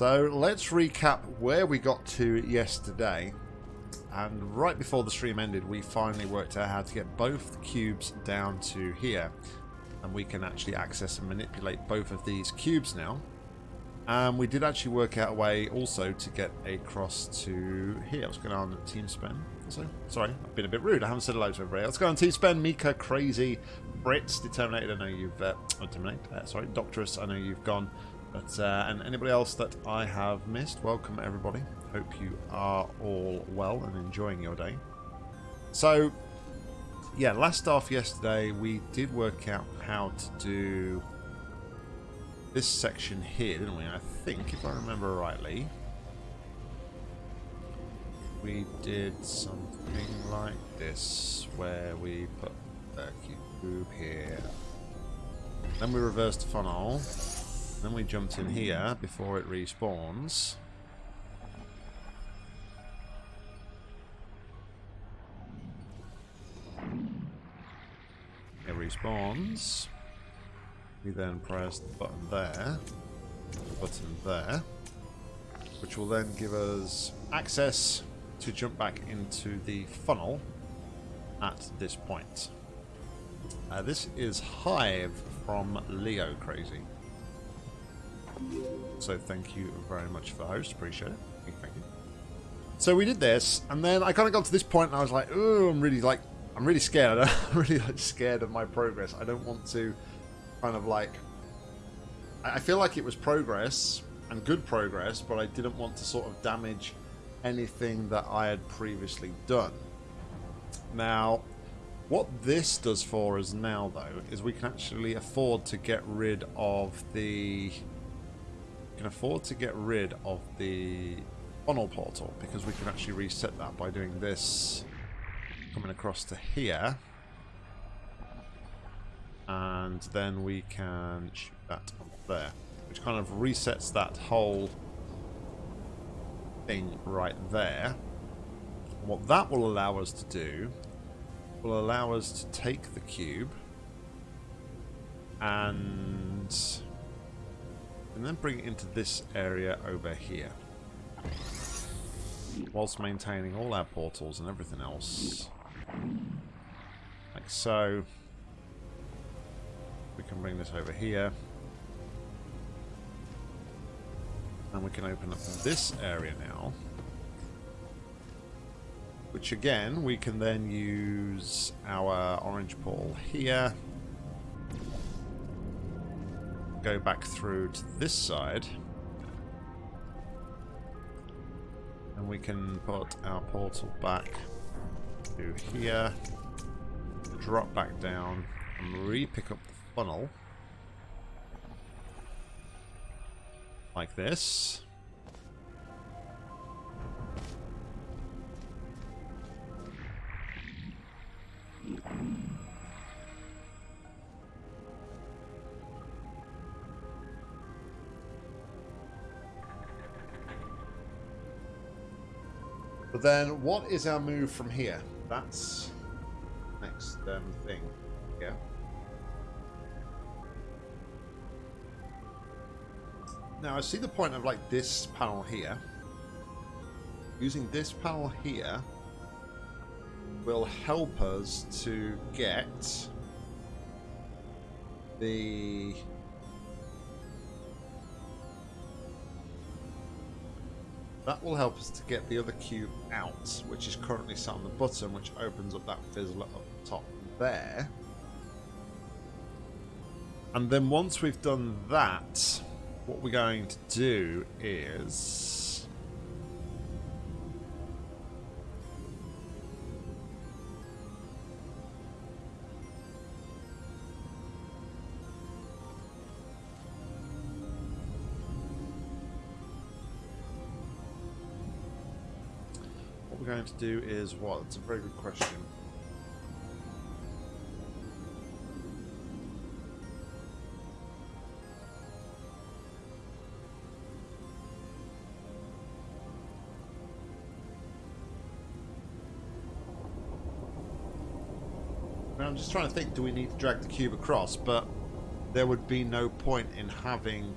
So let's recap where we got to yesterday. And right before the stream ended, we finally worked out how to get both the cubes down to here. And we can actually access and manipulate both of these cubes now. And we did actually work out a way also to get across to here. What's going on Team Spend? So, sorry, I've been a bit rude. I haven't said hello to everybody. Let's go on Team Spend. Mika, Crazy, Brits, Determinated. I know you've... Uh, oh, Determinate, uh, sorry, Doctorus. I know you've gone. But uh, And anybody else that I have missed, welcome everybody. Hope you are all well and enjoying your day. So, yeah, last off yesterday, we did work out how to do this section here, didn't we? I think, if I remember rightly, we did something like this, where we put the cube here. Then we reversed the funnel. Then we jumped in here before it respawns. It respawns. We then press the button there, the button there, which will then give us access to jump back into the funnel at this point. Uh, this is Hive from Leo Crazy. So thank you very much for the host. Appreciate it. Thank you, thank you. So we did this, and then I kind of got to this point, and I was like, "Oh, I'm really like, I'm really scared. I'm really like scared of my progress. I don't want to kind of like I feel like it was progress and good progress, but I didn't want to sort of damage anything that I had previously done. Now, what this does for us now, though, is we can actually afford to get rid of the... can afford to get rid of the funnel portal, because we can actually reset that by doing this, coming across to here and then we can shoot that up there, which kind of resets that whole thing right there. What that will allow us to do will allow us to take the cube and, and then bring it into this area over here whilst maintaining all our portals and everything else like so we can bring this over here. And we can open up this area now. Which again, we can then use our orange ball here. Go back through to this side. And we can put our portal back to here. Drop back down and re-pick up the funnel. Like this. But then, what is our move from here? That's next um, thing. Yeah. Now I see the point of like this panel here. Using this panel here will help us to get the that will help us to get the other cube out which is currently sat on the button which opens up that fizzler up top there. And then once we've done that what we're going to do is... To do is what? It's a very good question. I'm just trying to think, do we need to drag the cube across? But there would be no point in having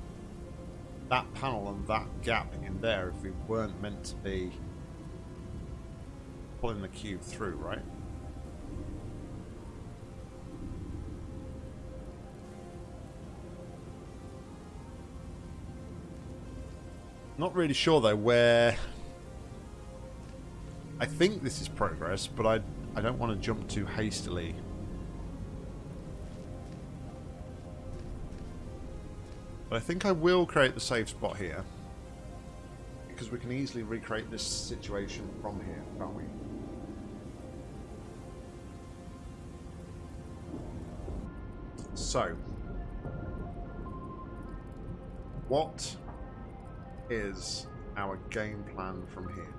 that panel and that gap in there if we weren't meant to be pulling the cube through, right? Not really sure though where... I think this is progress, but I, I don't want to jump too hastily. But I think I will create the safe spot here. Because we can easily recreate this situation from here, can't we? So, what is our game plan from here?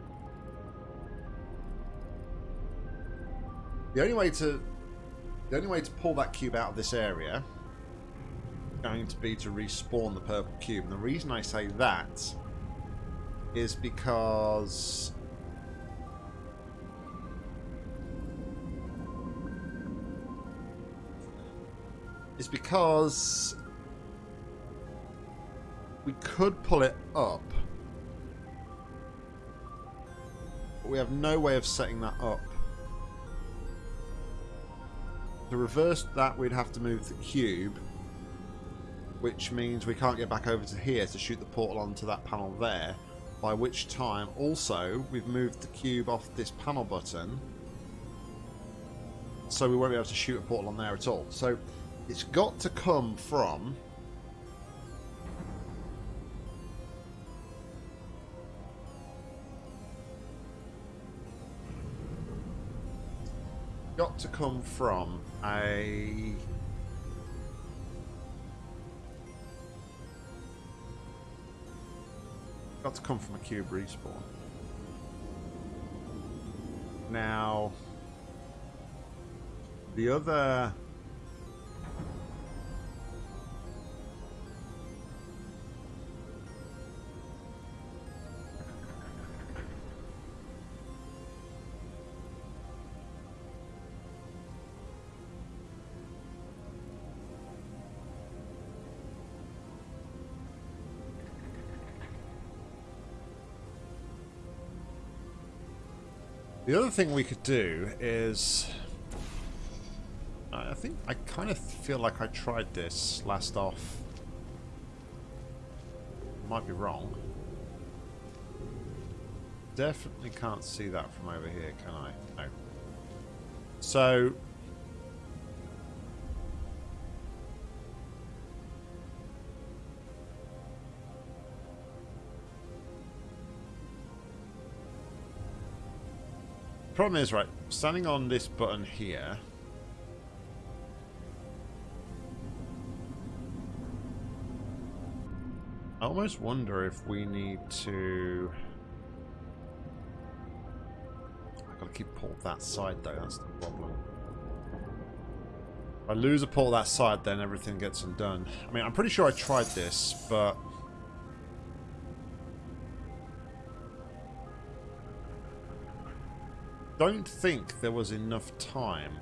The only way to the only way to pull that cube out of this area is going to be to respawn the purple cube. And the reason I say that is because is because we could pull it up. But we have no way of setting that up. To reverse that, we'd have to move the cube. Which means we can't get back over to here to shoot the portal onto that panel there. By which time, also, we've moved the cube off this panel button. So we won't be able to shoot a portal on there at all. So it's got to come from got to come from a got to come from a cube respawn. Now, the other The other thing we could do is... I think I kind of feel like I tried this last off. Might be wrong. Definitely can't see that from over here, can I? No. So... Problem is, right, standing on this button here... I almost wonder if we need to... I've got to keep pull that side though, that's the problem. If I lose a pull that side, then everything gets undone. I mean, I'm pretty sure I tried this, but... don't think there was enough time.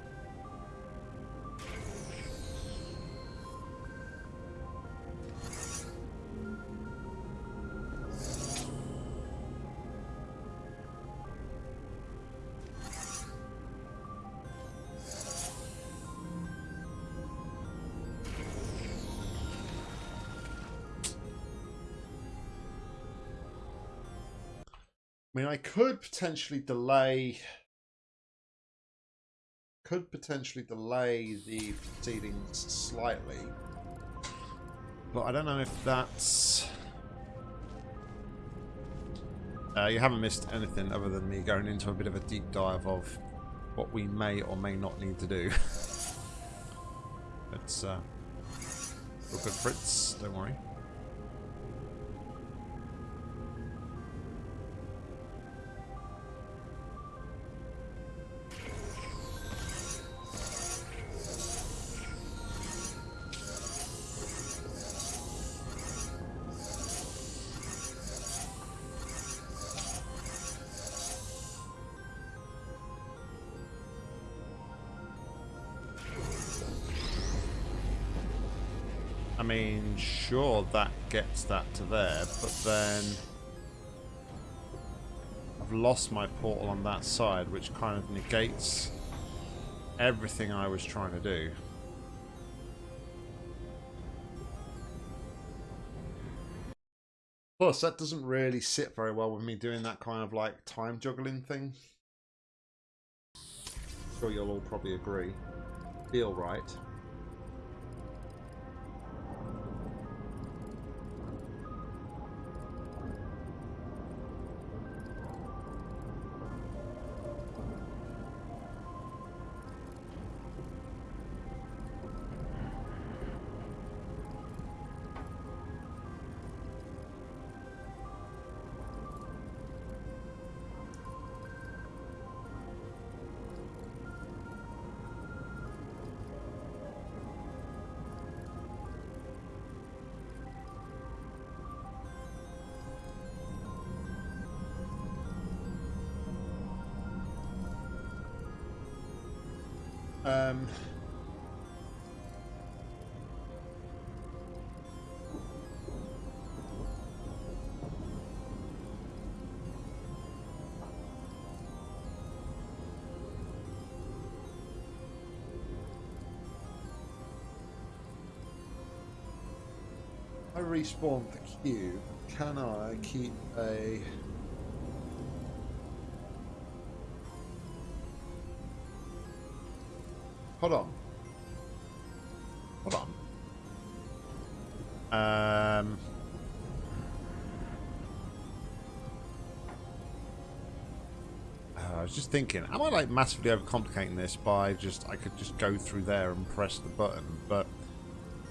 I mean, I could potentially delay could potentially delay the proceedings slightly. But I don't know if that's... Uh, you haven't missed anything other than me going into a bit of a deep dive of what we may or may not need to do. it's uh, good Fritz, don't worry. Gets that to there, but then I've lost my portal on that side, which kind of negates everything I was trying to do. Plus, that doesn't really sit very well with me doing that kind of like time juggling thing. I'm sure you'll all probably agree. Feel right. Um, I respawned the cube. Can I keep a Hold on. Hold on. Um. Uh, I was just thinking, am I like massively overcomplicating this by just I could just go through there and press the button, but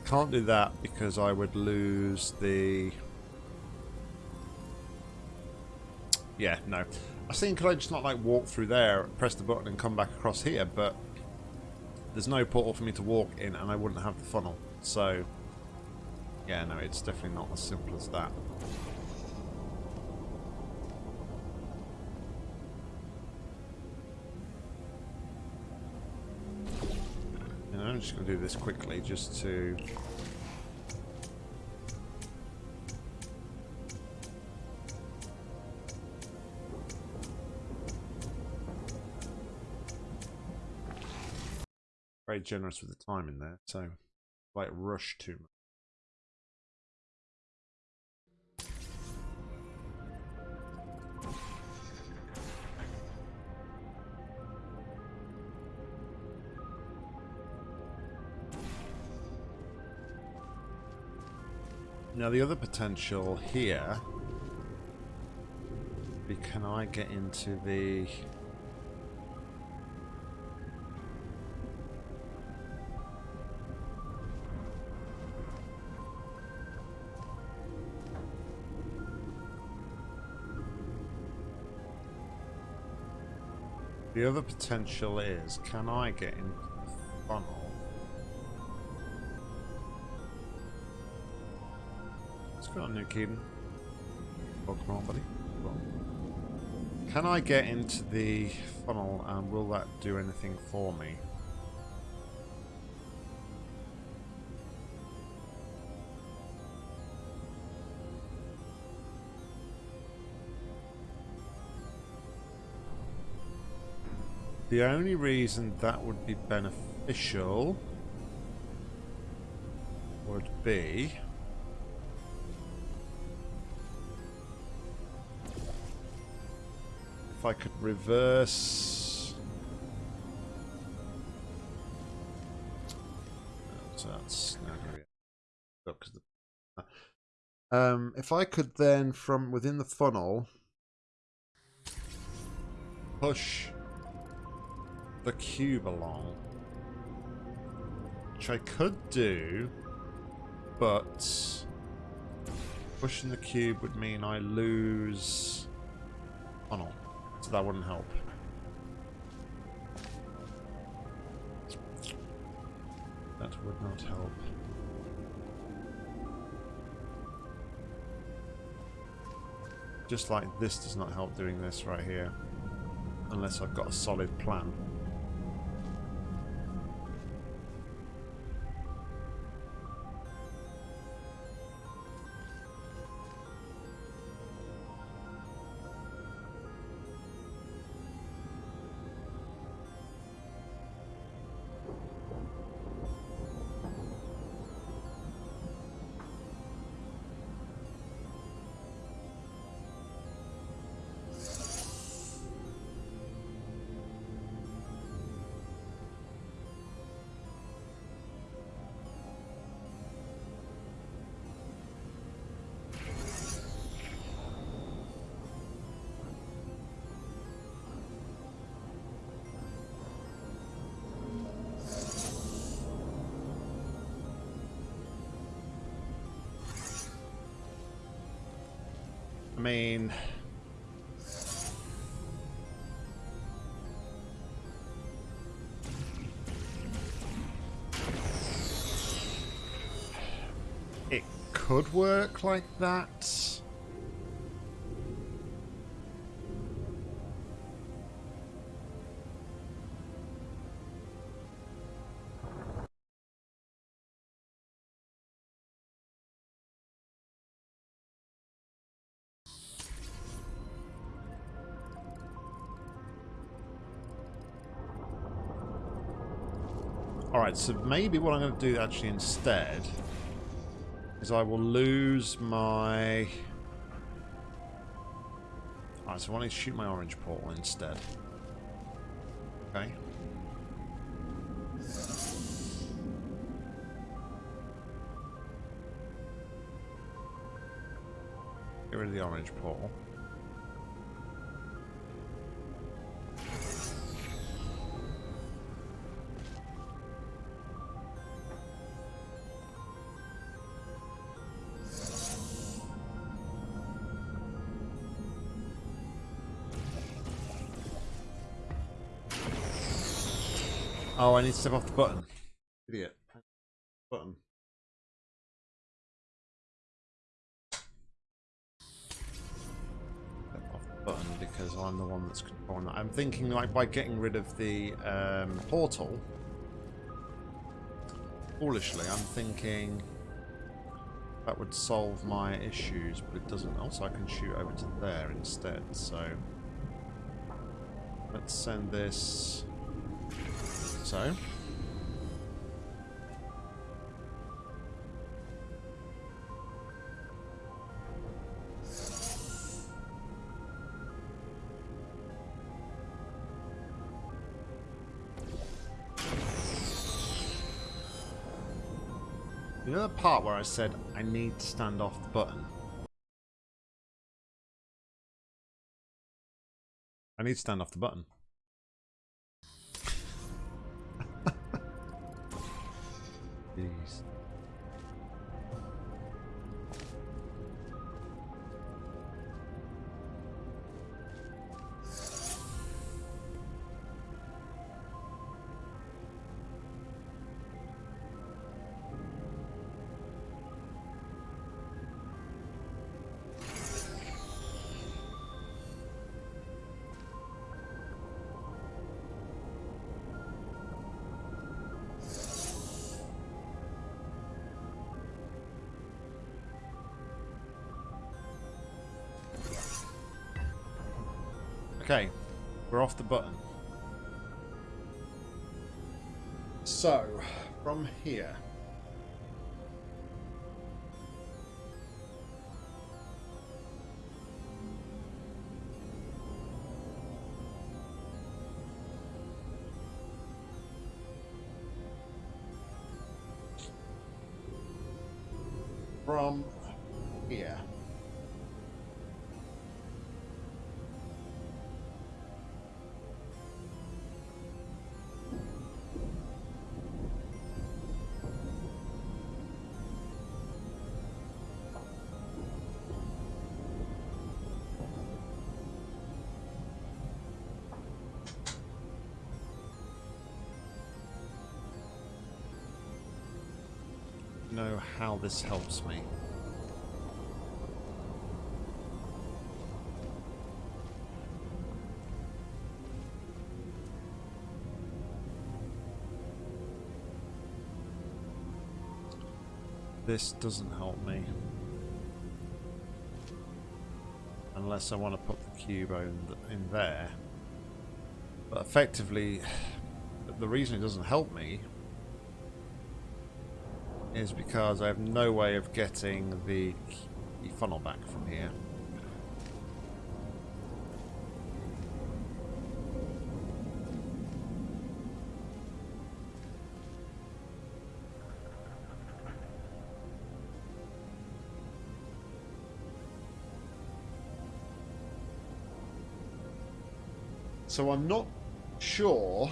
can't do that because I would lose the. Yeah, no. I was thinking, could I just not like walk through there, press the button, and come back across here? But there's no portal for me to walk in and I wouldn't have the funnel. So, yeah, no, it's definitely not as simple as that. And I'm just going to do this quickly just to very generous with the time in there, so like rush too much. Now the other potential here, can I get into the The other potential is, can I get into the funnel? What's going on, New Keaton? Welcome on, buddy. Can I get into the funnel and will that do anything for me? The only reason that would be beneficial would be if I could reverse so that's um, if I could then from within the funnel push the cube along. Which I could do, but pushing the cube would mean I lose oh funnel. So that wouldn't help. That would not help. Just like this does not help doing this right here. Unless I've got a solid plan. Mean... It could work like that. So maybe what I'm going to do actually instead is I will lose my... Alright, so I want to shoot my orange portal instead. Okay. Get rid of the orange portal. I need to step off the button. Idiot. Button. Step off the button because I'm the one that's controlling that. I'm thinking like by getting rid of the um, portal. Foolishly, I'm thinking that would solve my issues, but it doesn't. Also, I can shoot over to there instead, so... Let's send this so. You know the part where I said I need to stand off the button? I need to stand off the button. Jeez. Okay, we're off the button. So, from here... this helps me. This doesn't help me. Unless I want to put the cube in there. But effectively, the reason it doesn't help me is because I have no way of getting the funnel back from here. So I'm not sure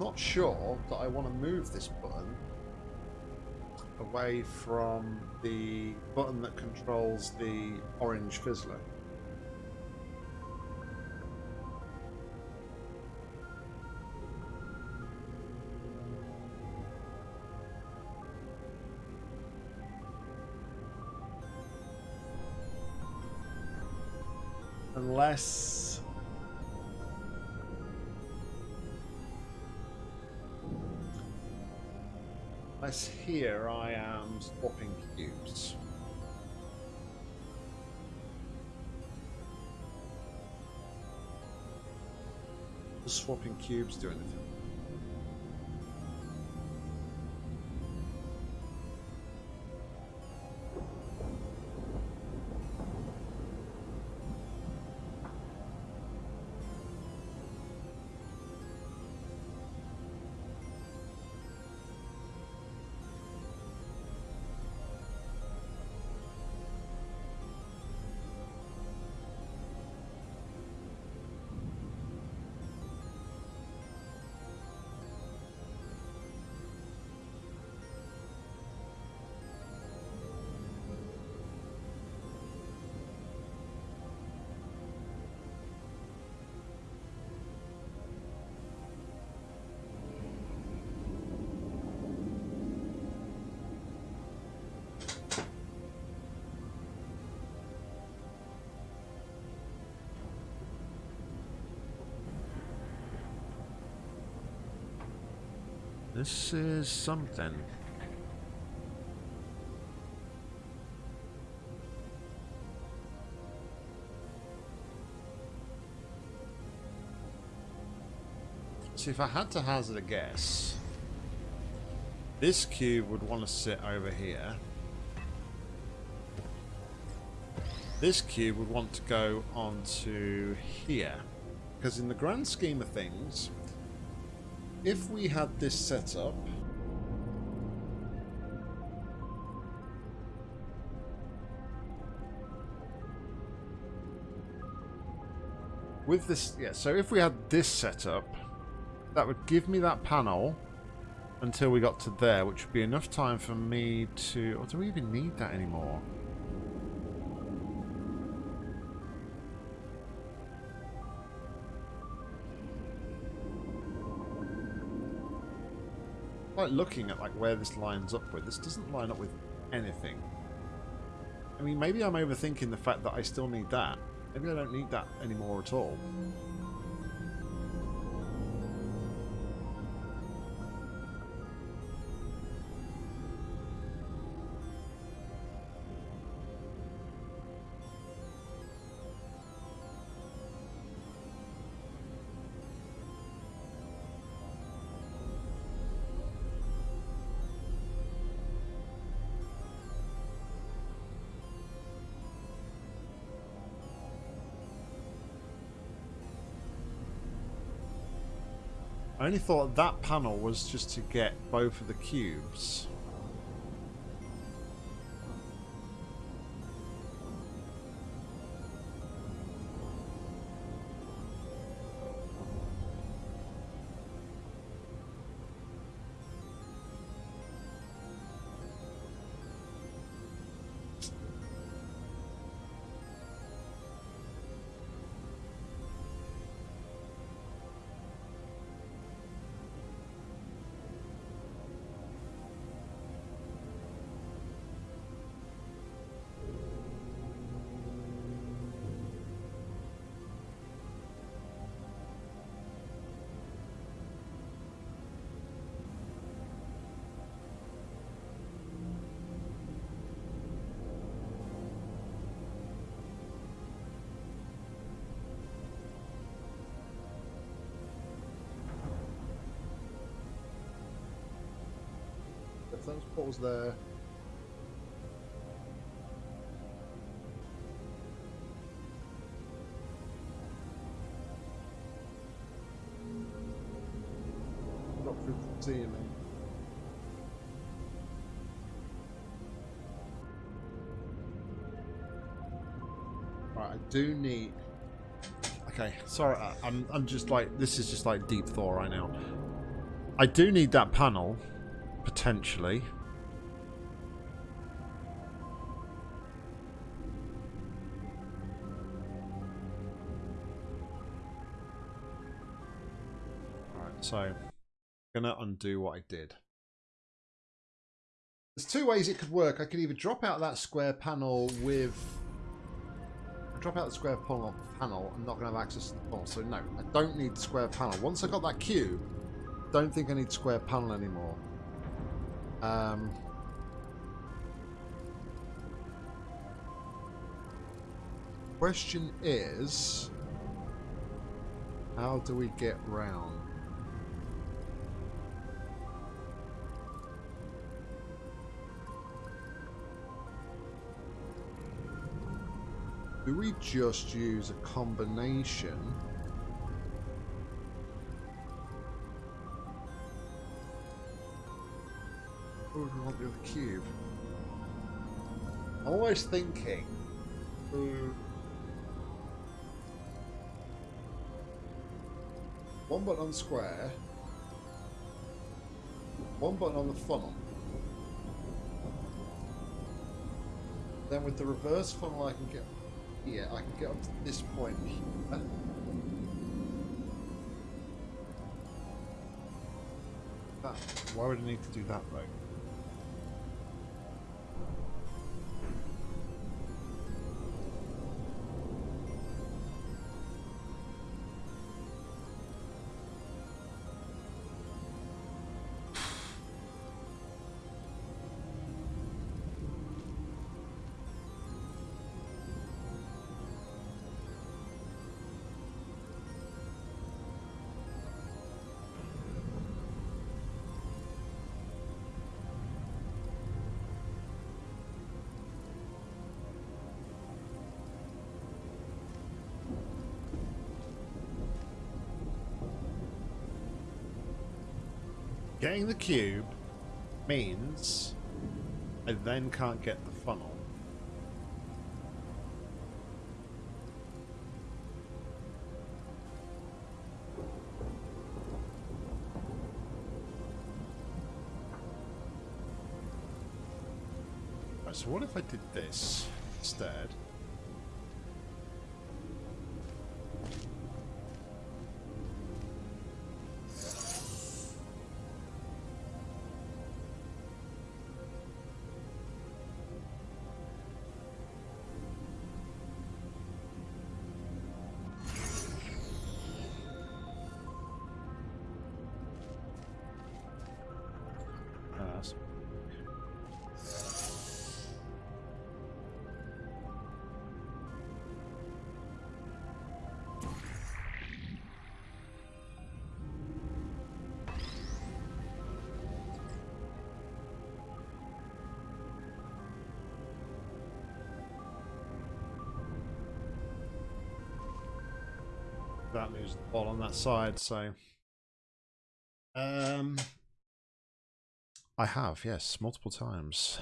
not sure that I want to move this button away from the button that controls the orange fizzler. Unless... Unless here I am swapping cubes. Does swapping cubes do anything? This is something. See, if I had to hazard a guess, this cube would want to sit over here. This cube would want to go onto here. Because in the grand scheme of things, if we had this set up with this yeah so if we had this set up that would give me that panel until we got to there which would be enough time for me to or do we even need that anymore like looking at like where this lines up with. This doesn't line up with anything. I mean, maybe I'm overthinking the fact that I still need that. Maybe I don't need that anymore at all. Only thought that panel was just to get both of the cubes. Those portals there. Not through seeing me. Right, I do need. Okay, sorry, I, I'm I'm just like this is just like deep thought right now. I do need that panel, potentially. So I'm gonna undo what I did. There's two ways it could work. I could either drop out that square panel with drop out the square panel, panel I'm not going to have access to the panel. So no, I don't need the square panel. Once I got that cube, don't think I need square panel anymore. Um, question is, how do we get round? Do we just use a combination? Cube? I'm always thinking. Ooh. One button on the square. One button on the funnel. Then with the reverse funnel I can get here, I can get up to this point here. Why would I need to do that though? Getting the cube means I then can't get the funnel. Right, so what if I did this instead? That moves the ball on that side, so um I have, yes, multiple times.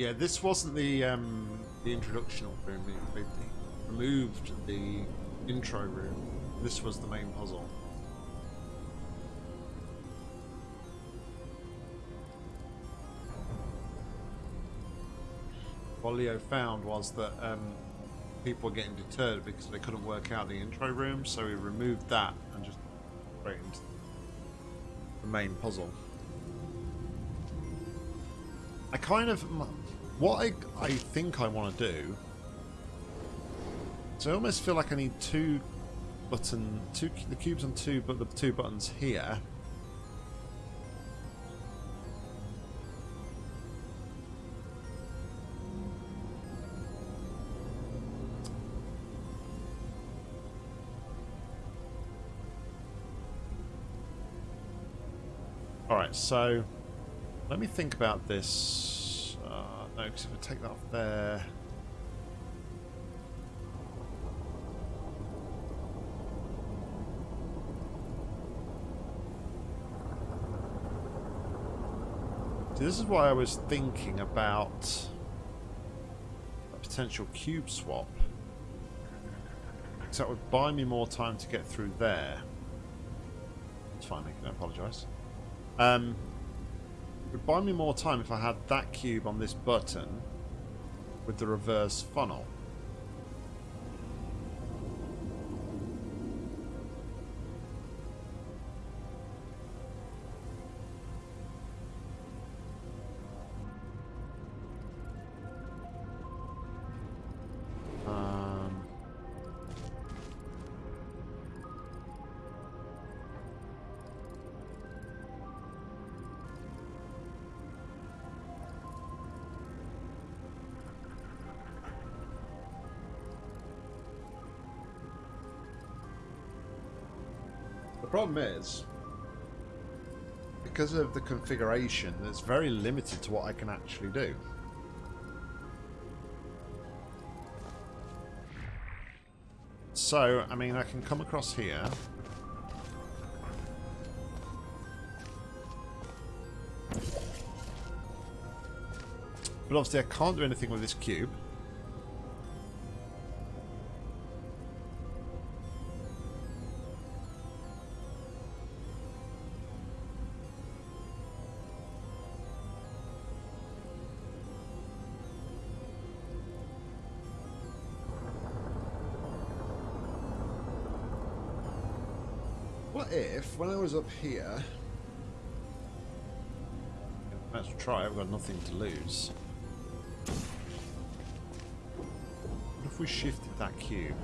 Yeah, this wasn't the um, the introductional room. They, removed the intro room. This was the main puzzle. What Leo found was that um, people were getting deterred because they couldn't work out the intro room, so he removed that and just straight into the main puzzle. I kind of what I, I think I want to do So I almost feel like I need two button, two the cubes on two, but the two buttons here. Alright, so let me think about this. No, because if I take that off there... See, this is why I was thinking about a potential cube swap. Because that would buy me more time to get through there. It's fine, I can apologise. Um, would buy me more time if I had that cube on this button with the reverse funnel. Problem is, because of the configuration, it's very limited to what I can actually do. So, I mean, I can come across here. But obviously I can't do anything with this cube. When I was up here... Let's try, I've got nothing to lose. What if we shifted that cube?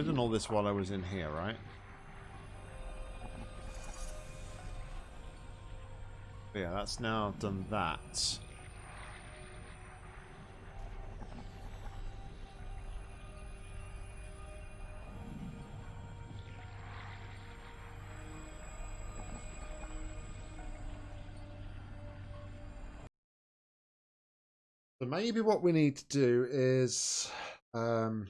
I've done all this while I was in here, right? Yeah, that's now done that. So maybe what we need to do is um,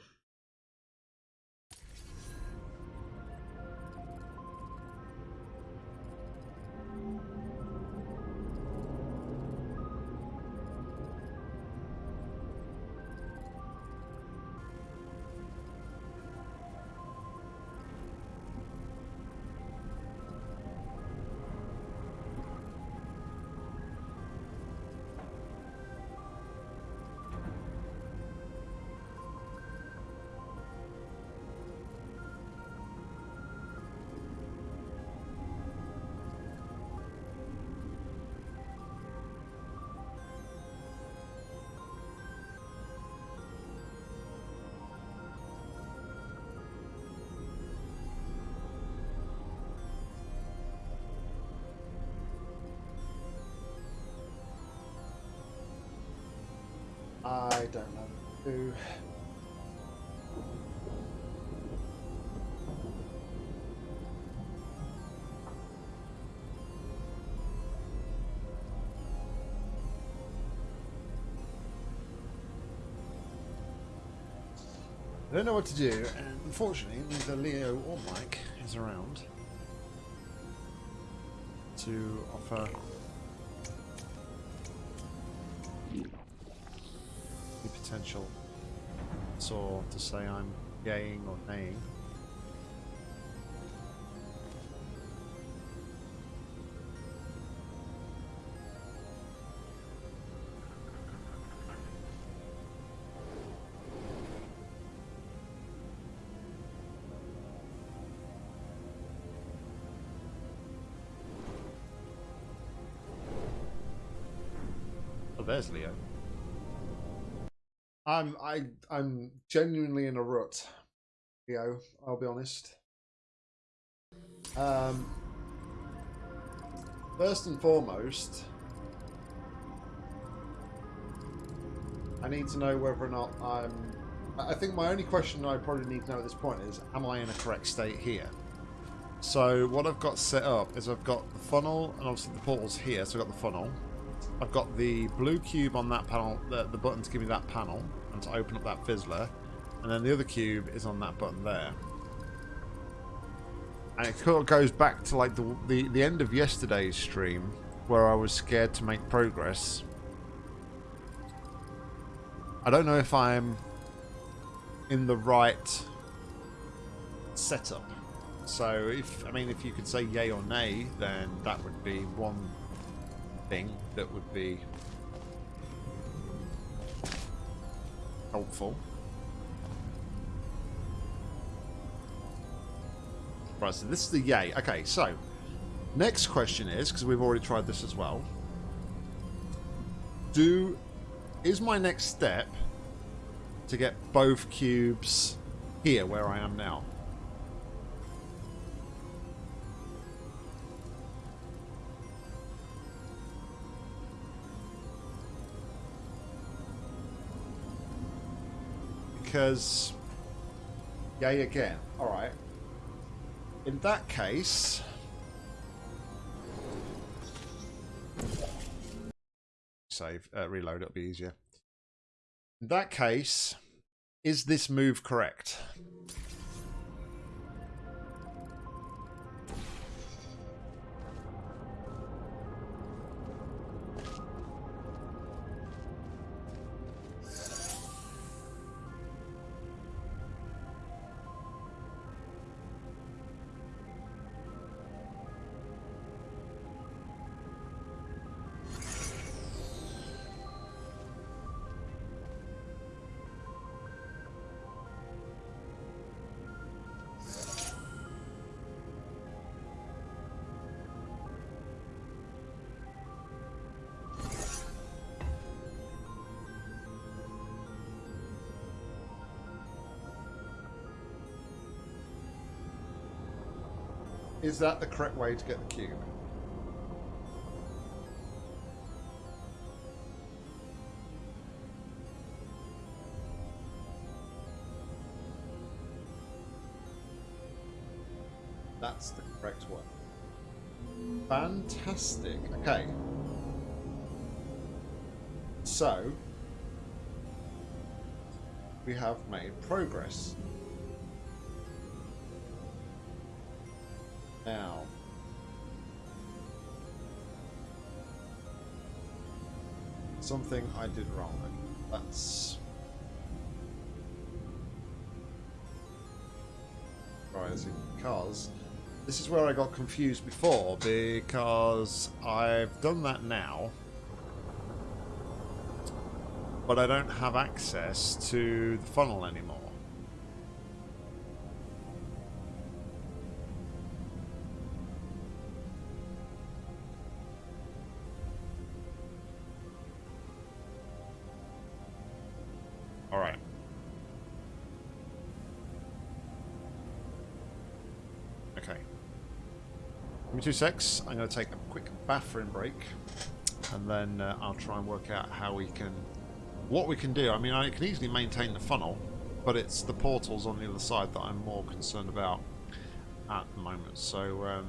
I don't know what to do, and unfortunately, neither Leo or Mike is around to offer the potential saw to say I'm gaying or naying. I'm I I'm genuinely in a rut, Leo. I'll be honest. Um, first and foremost, I need to know whether or not I'm. I think my only question I probably need to know at this point is, am I in a correct state here? So what I've got set up is I've got the funnel and obviously the portal's here, so I've got the funnel. I've got the blue cube on that panel, the, the button to give me that panel and to open up that fizzler. And then the other cube is on that button there. And it kind of goes back to like the, the, the end of yesterday's stream where I was scared to make progress. I don't know if I'm in the right setup. So if I mean if you could say yay or nay, then that would be one thing that would be helpful. Right, so this is the yay. Okay, so next question is because we've already tried this as well. Do is my next step to get both cubes here where I am now? Because... Yay again. Alright. In that case... Save, uh, reload, it'll be easier. In that case, is this move correct? Is that the correct way to get the cube? That's the correct one. Fantastic. Okay. So, we have made progress. Now. Something I did wrong. That's... Rising because this is where I got confused before because I've done that now but I don't have access to the funnel anymore. Two secs. I'm going to take a quick bathroom break, and then uh, I'll try and work out how we can, what we can do. I mean, I can easily maintain the funnel, but it's the portals on the other side that I'm more concerned about at the moment. So um,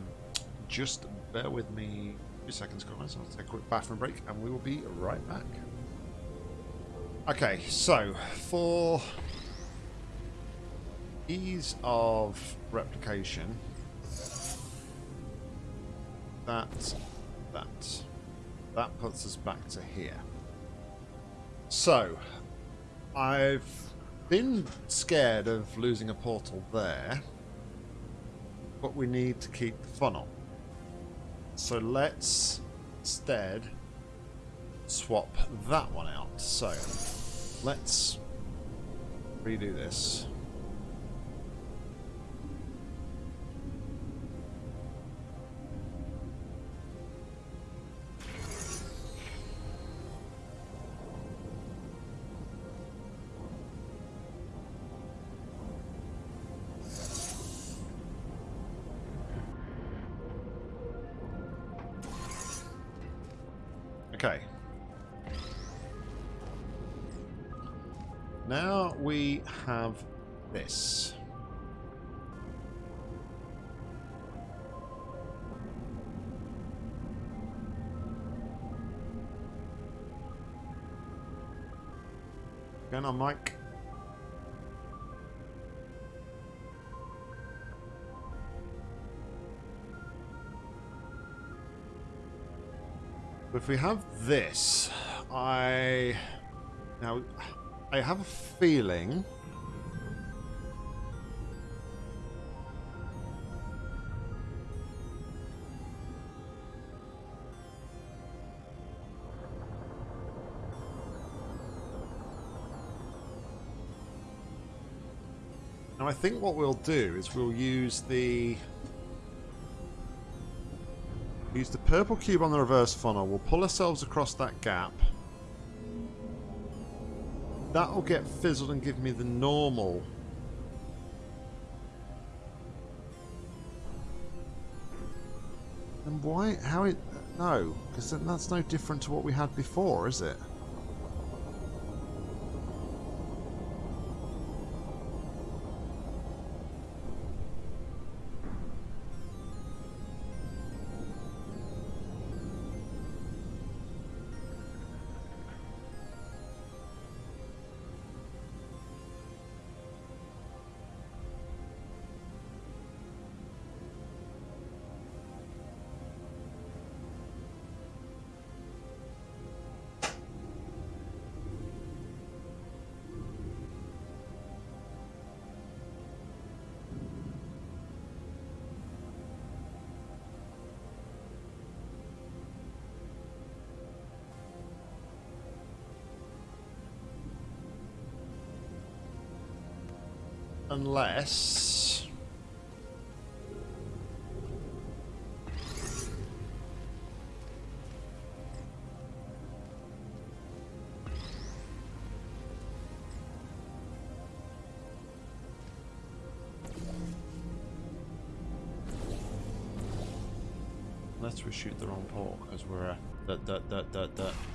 just bear with me two seconds, guys. I'll take a quick bathroom break, and we will be right back. Okay, so for ease of replication, that, that. That puts us back to here. So, I've been scared of losing a portal there, but we need to keep the funnel. So let's instead swap that one out. So, let's redo this. Going on, Mike. If we have this, I... Now, I have a feeling... I think what we'll do is we'll use the use the purple cube on the reverse funnel. We'll pull ourselves across that gap. That'll get fizzled and give me the normal. And why? How it? No, because that's no different to what we had before, is it? Unless... Unless we shoot the wrong port because we're. Uh, that, that, that, that, Can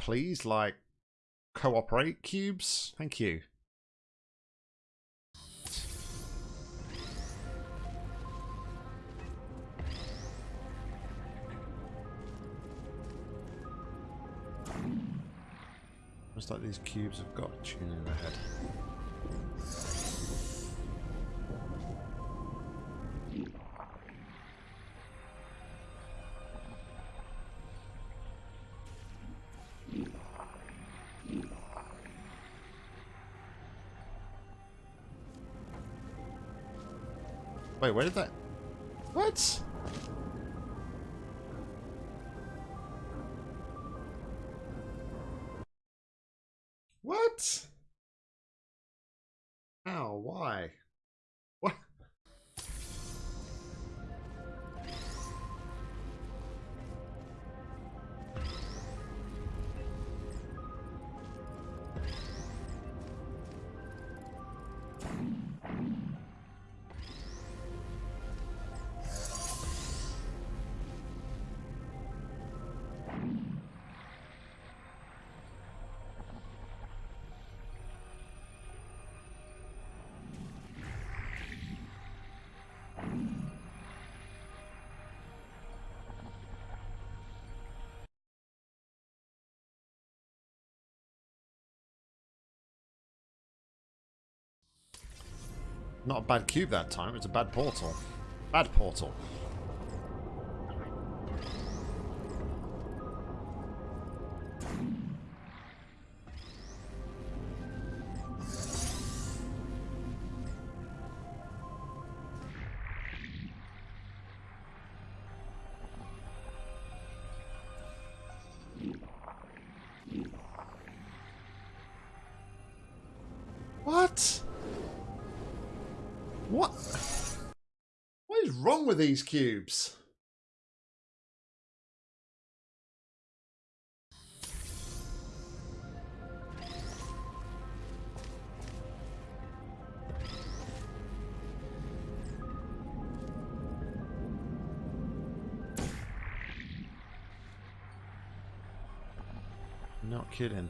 please, like, cooperate, cubes? Thank you. Looks like these cubes have got a tune in their head. Wait, where did that... What? Not a bad cube that time, it's a bad portal. Bad portal. These cubes? Not kidding.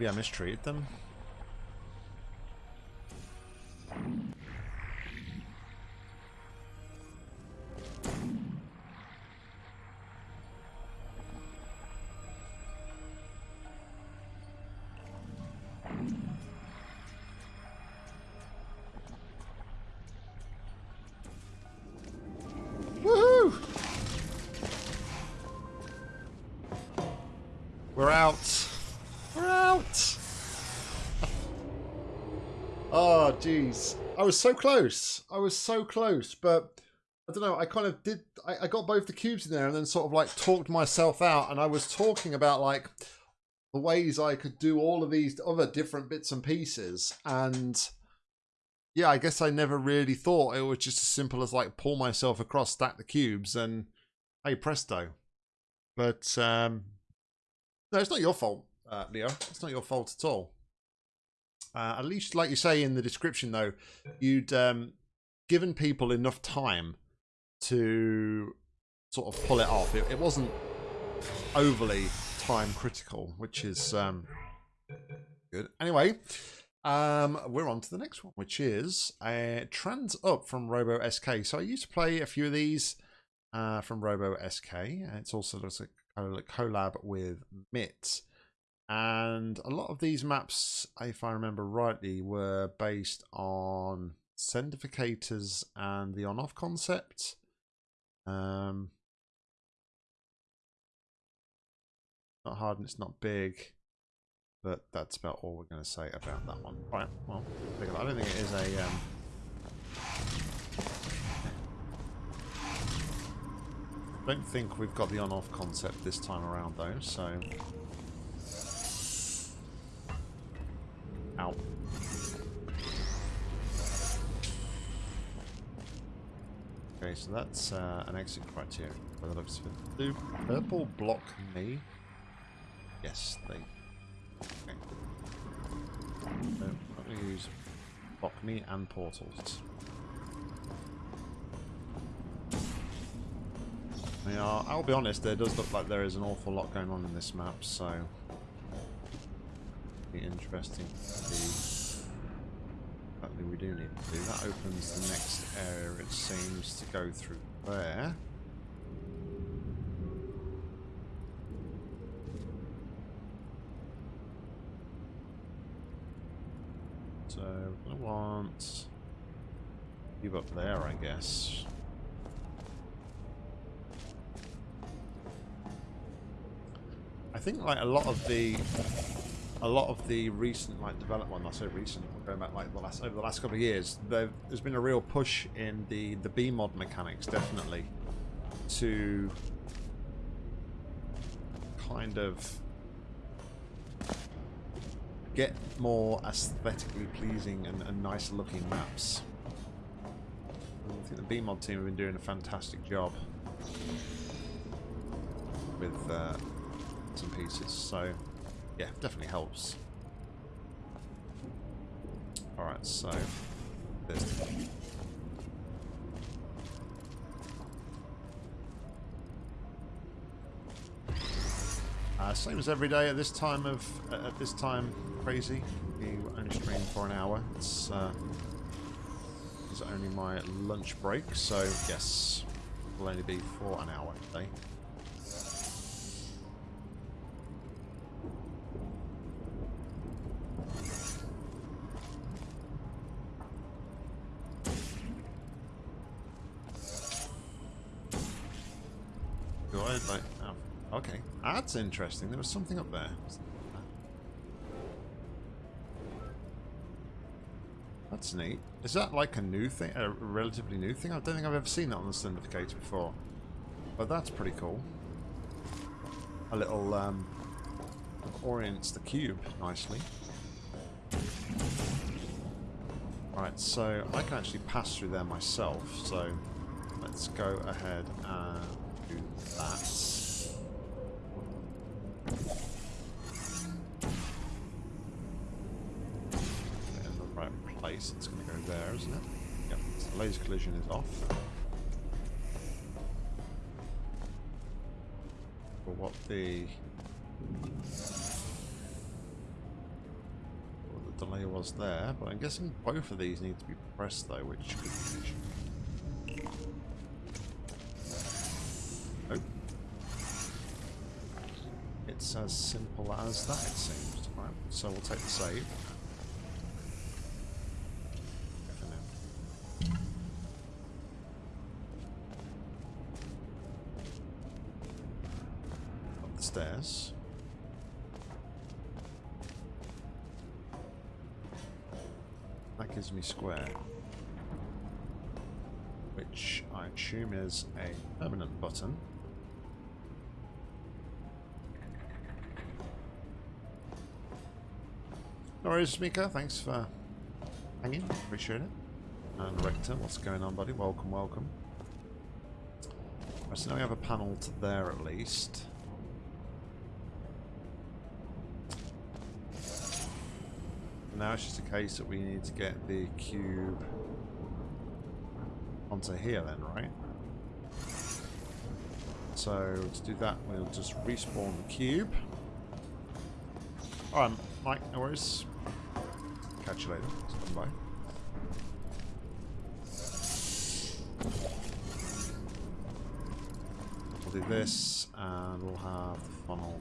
Maybe I mistreated them. Was so close. I was so close, but I don't know. I kind of did. I, I got both the cubes in there, and then sort of like talked myself out. And I was talking about like the ways I could do all of these other different bits and pieces, and yeah, I guess I never really thought it was just as simple as like pull myself across, stack the cubes, and hey presto. But um, no, it's not your fault, uh, Leo. It's not your fault at all. Uh, at least, like you say in the description, though, you'd um, given people enough time to sort of pull it off. It, it wasn't overly time critical, which is um, good. Anyway, um, we're on to the next one, which is uh, Trans Up from Robo SK. So I used to play a few of these uh, from Robo SK. It's also a collab with MIT. And a lot of these maps, if I remember rightly, were based on sendificators and the on-off concept. Um, not hard and it's not big. But that's about all we're going to say about that one. Right, well, I don't think it is a... Um... I don't think we've got the on-off concept this time around, though, so... Ow. Okay, so that's uh, an exit criteria. By the looks of it. Do purple block me? Yes, they Okay. So I'm going to use block me and portals. Are, I'll be honest, there does look like there is an awful lot going on in this map, so be interesting to see we do need to do. That opens the next area it seems to go through there. So we're gonna want you up there, I guess. I think like a lot of the a lot of the recent like development, I say recent, going back like the last over the last couple of years, there's been a real push in the the BEEmod mechanics, definitely, to kind of get more aesthetically pleasing and, and nice looking maps. I think the BEEmod team have been doing a fantastic job with uh, some pieces, so yeah, definitely helps. Alright, so there's Uh, same as every day at this time of uh, at this time crazy. We only stream for an hour. It's uh, it's only my lunch break, so yes, will only be for an hour today. That's interesting. There was something up there. That's neat. Is that like a new thing, a relatively new thing? I don't think I've ever seen that on the Sendificator before. But that's pretty cool. A little, um, orients the cube nicely. Right, so I can actually pass through there myself, so let's go ahead and do that. Laser collision is off. For what the what the delay was there, but I'm guessing both of these need to be pressed though, which. It's as simple as that, it seems. Right, so we'll take the save. No worries, Mika. Thanks for hanging. Appreciate it. And Rector, what's going on, buddy? Welcome, welcome. Right, so now we have a panel to there at least. Now it's just a case that we need to get the cube onto here then, right? So to do that, we'll just respawn the cube. Alright, Mike, no worries. Catch you later. Stand by. We'll do this, and we'll have the funnel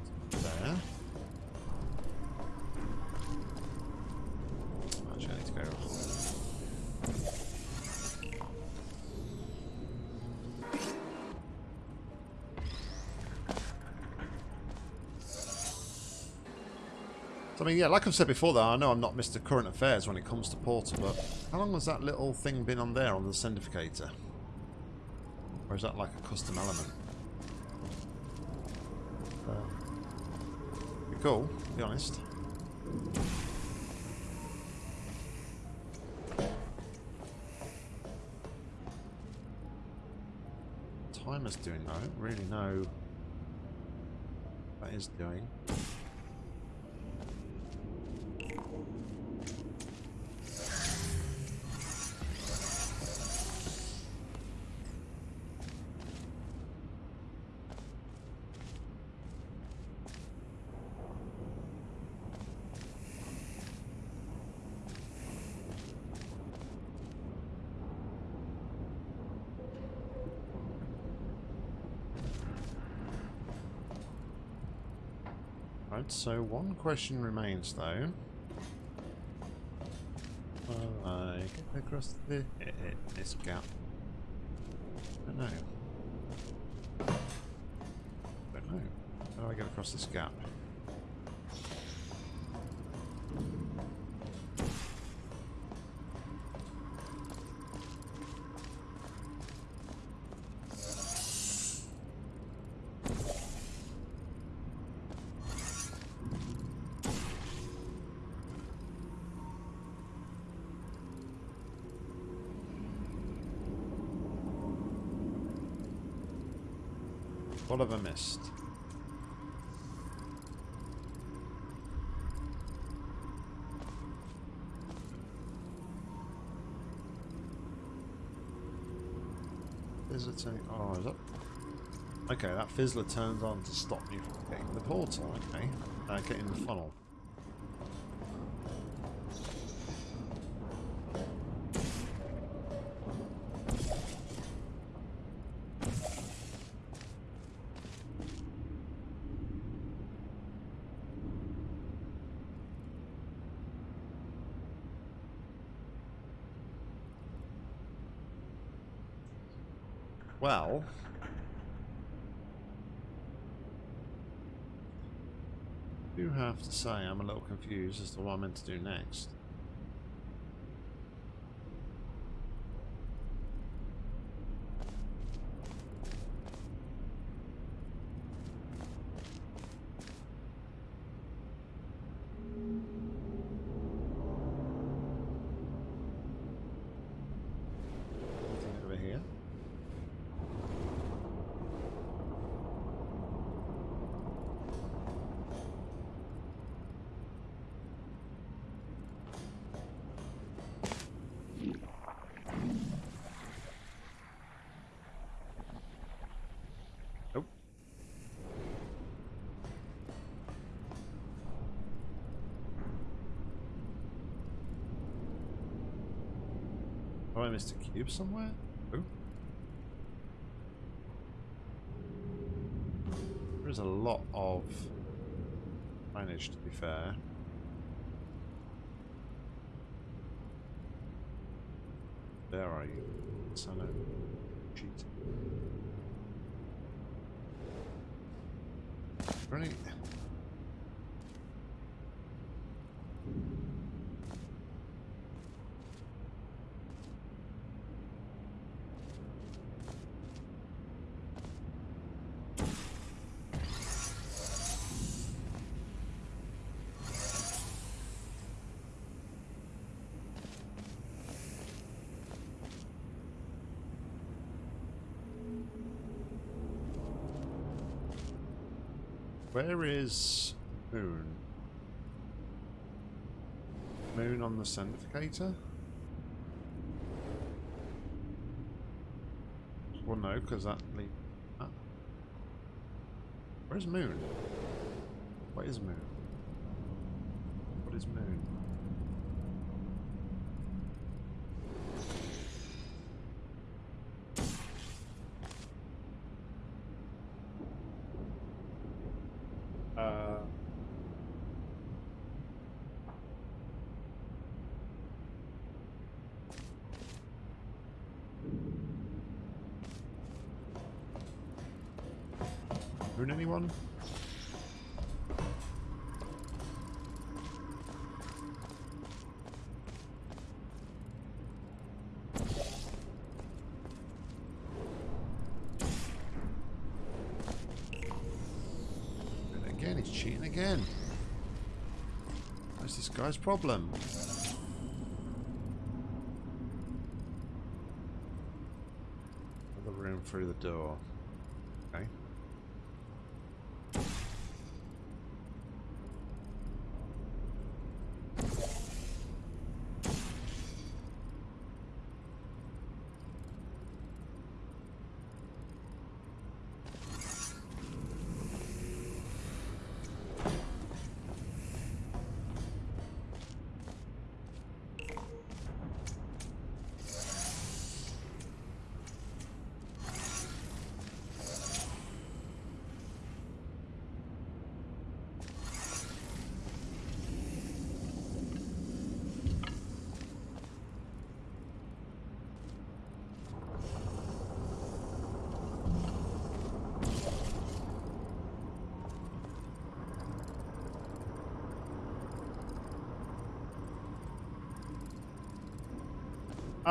mean, yeah, like I've said before, though, I know I'm not Mr. Current Affairs when it comes to Portal, but how long has that little thing been on there on the Sendificator? Or is that like a custom element? Uh, cool, be honest. Timer's doing, I don't really know what that is doing. Right, so one question remains though. Will I get across the, eh, eh, this gap? I don't know. I don't know. How do I get across this gap? Oh, is that? Okay, that fizzler turns on to stop me from getting the portal. Okay, uh, getting the funnel. Well, I do have to say I'm a little confused as to what I'm meant to do next. I missed a cube somewhere? There is a lot of managed to be fair. There are you, son of cheat. Running. Where is Moon? Moon on the Centrifugator? Well, no, because that leads. Ah. Where's Moon? What is Moon? What is Moon? Uh, Moon anyone? And again, he's cheating again. What's this guy's problem? Another room through the door. Okay.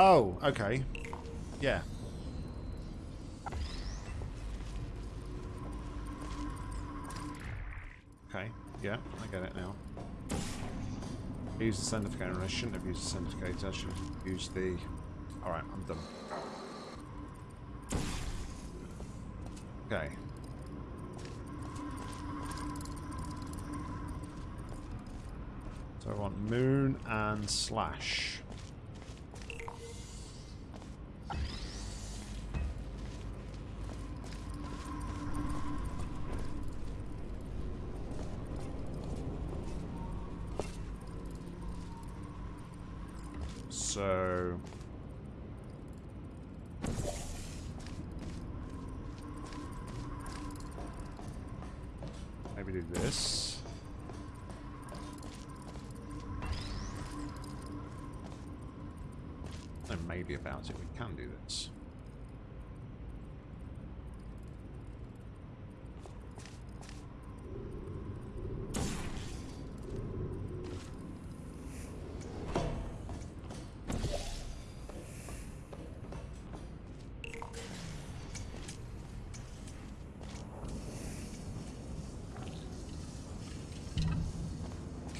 Oh, okay. Yeah. Okay, yeah, I get it now. I used the Sendificator I shouldn't have used the Sendificator, I should have used the... Alright, I'm done. Okay. So I want moon and slash. So... Maybe do this. No, maybe about it. We can do this.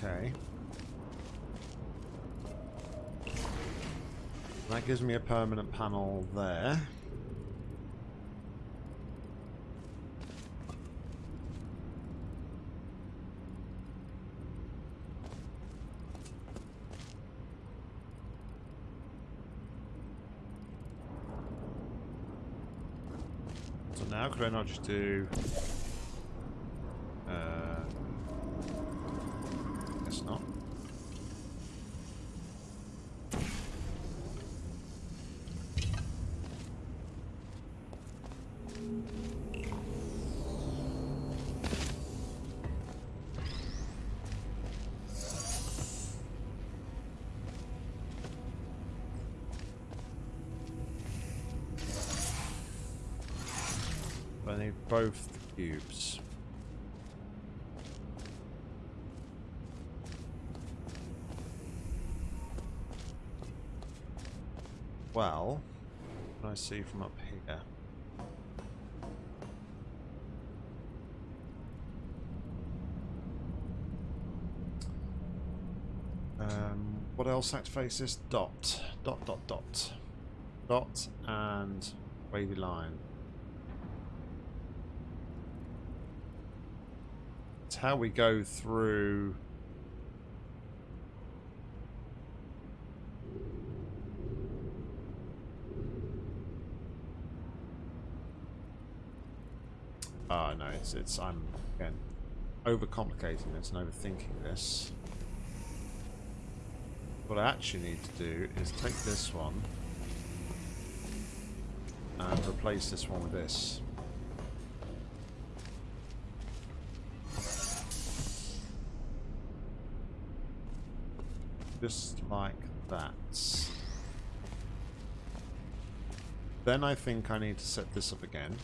Okay. That gives me a permanent panel there. So now could I not just do... both cubes. Well, I see from up here? Um, what else activates this? Dot. Dot, dot, dot. Dot and wavy line. How we go through... Oh no, it's, it's I'm again overcomplicating this and overthinking this. What I actually need to do is take this one and replace this one with this. Just like that. Then I think I need to set this up again.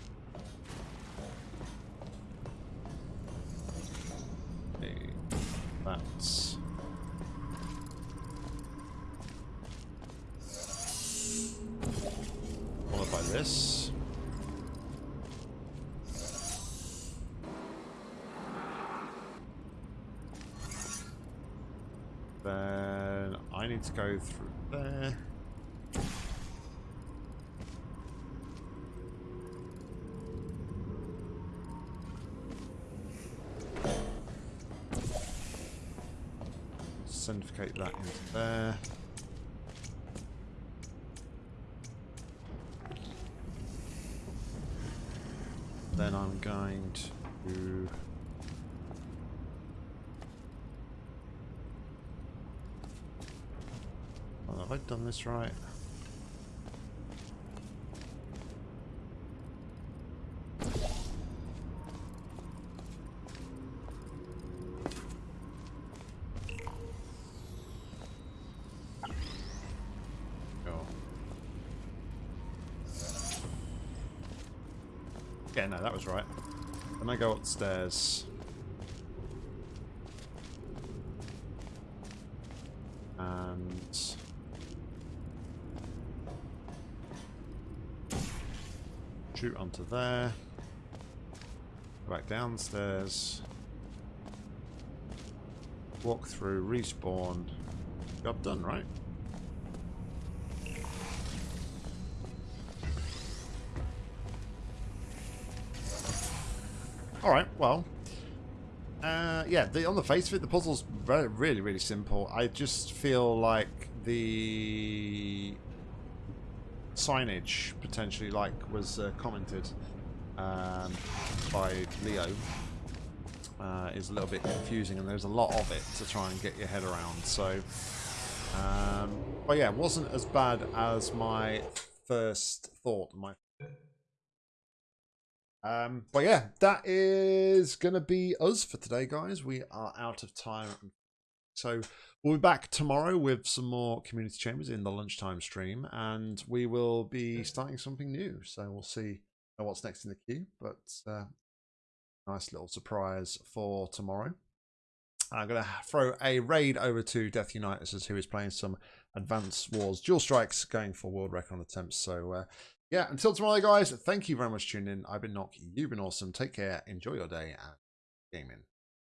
Then I'm going to Oh, have I done this right? Cool. Yeah, no, that was right. Then I go upstairs. And shoot onto there. Go back downstairs. Walk through, respawn. Job done, right? Well. Uh, yeah, the, on the face of it, the puzzle's very, really, really simple. I just feel like the signage, potentially, like was uh, commented um, by Leo, uh, is a little bit confusing, and there's a lot of it to try and get your head around. So, um, but yeah, it wasn't as bad as my first thought. My um, but yeah, that is going to be us for today, guys. We are out of time. So we'll be back tomorrow with some more community chambers in the lunchtime stream, and we will be starting something new. So we'll see what's next in the queue, but uh, nice little surprise for tomorrow. I'm going to throw a raid over to Death Unitas, who is playing some Advanced Wars Dual Strikes, going for world record attempts. So uh, yeah, until tomorrow, guys, thank you very much for tuning in. I've been Nock, you've been awesome. Take care, enjoy your day, and gaming.